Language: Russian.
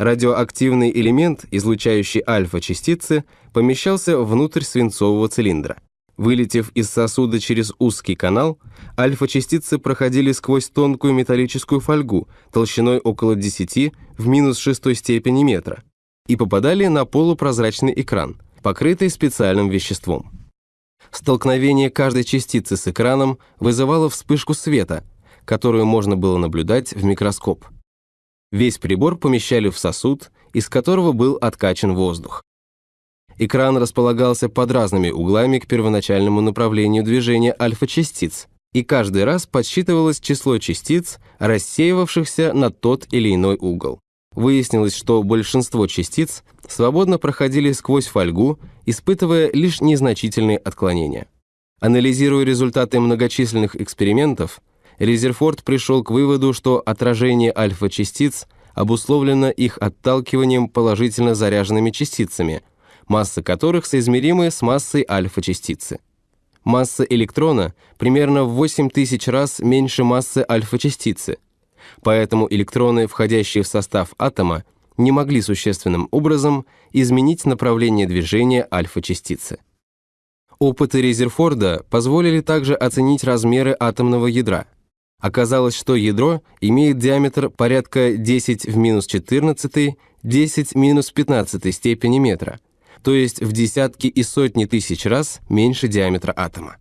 Радиоактивный элемент, излучающий альфа-частицы, помещался внутрь свинцового цилиндра. Вылетев из сосуда через узкий канал, альфа-частицы проходили сквозь тонкую металлическую фольгу толщиной около 10 в минус шестой степени метра и попадали на полупрозрачный экран, покрытый специальным веществом. Столкновение каждой частицы с экраном вызывало вспышку света, которую можно было наблюдать в микроскоп. Весь прибор помещали в сосуд, из которого был откачан воздух. Экран располагался под разными углами к первоначальному направлению движения альфа-частиц, и каждый раз подсчитывалось число частиц, рассеивавшихся на тот или иной угол. Выяснилось, что большинство частиц свободно проходили сквозь фольгу, испытывая лишь незначительные отклонения. Анализируя результаты многочисленных экспериментов, Резерфорд пришел к выводу, что отражение альфа-частиц обусловлено их отталкиванием положительно заряженными частицами, масса которых соизмеримы с массой альфа-частицы. Масса электрона примерно в 8000 раз меньше массы альфа-частицы, поэтому электроны, входящие в состав атома, не могли существенным образом изменить направление движения альфа-частицы. Опыты Резерфорда позволили также оценить размеры атомного ядра. Оказалось, что ядро имеет диаметр порядка 10 в минус 14, 10 в минус 15 степени метра – то есть в десятки и сотни тысяч раз меньше диаметра атома.